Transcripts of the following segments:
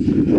you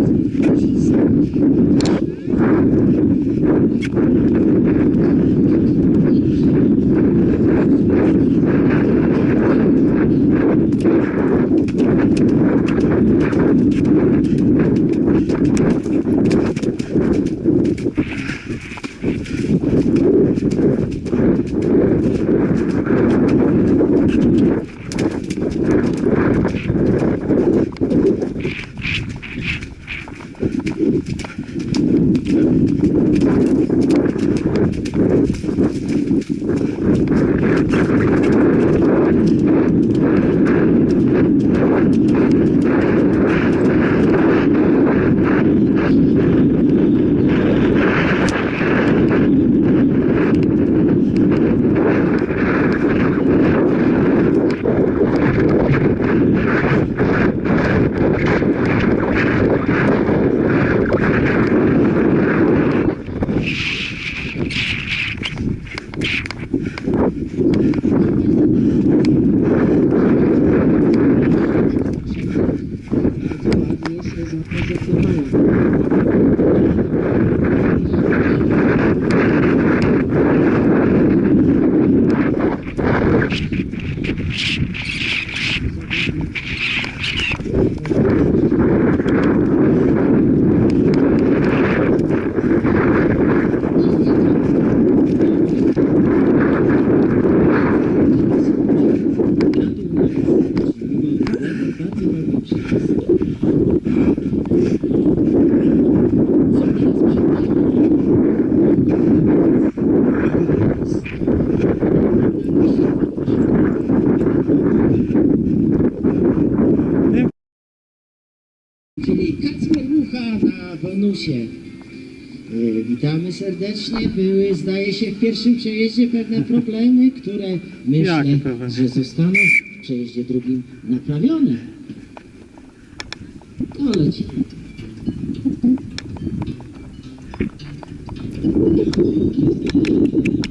Kat Piegucha na bonusie. E, witamy serdecznie. Były, zdaje się, w pierwszym przejeździe pewne problemy, które myślę, że zostaną w przejeździe drugim naprawione. To leci. Thank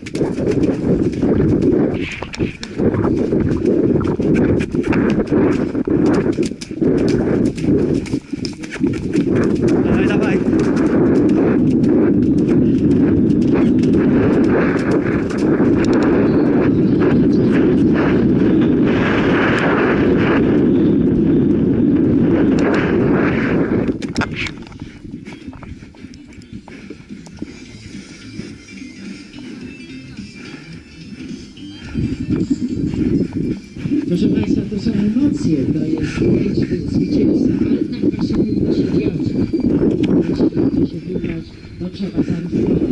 Давай, давай. Thank you. Proszę Państwa, to są emocje, to jest chęć zwycięstwa, ale tak właśnie nie da się dziać. Jeśli będzie się wybrać, to trzeba zaryzykować.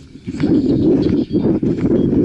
私は。